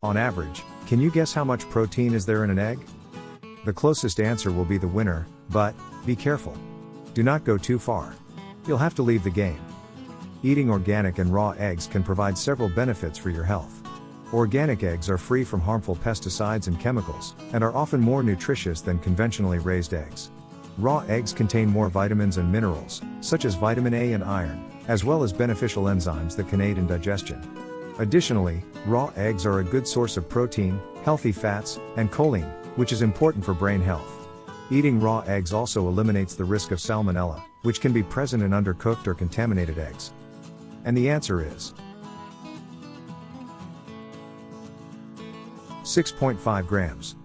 On average, can you guess how much protein is there in an egg? The closest answer will be the winner, but, be careful. Do not go too far. You'll have to leave the game. Eating organic and raw eggs can provide several benefits for your health. Organic eggs are free from harmful pesticides and chemicals, and are often more nutritious than conventionally raised eggs. Raw eggs contain more vitamins and minerals, such as vitamin A and iron, as well as beneficial enzymes that can aid in digestion. Additionally, raw eggs are a good source of protein, healthy fats, and choline, which is important for brain health. Eating raw eggs also eliminates the risk of salmonella, which can be present in undercooked or contaminated eggs. And the answer is 6.5 grams.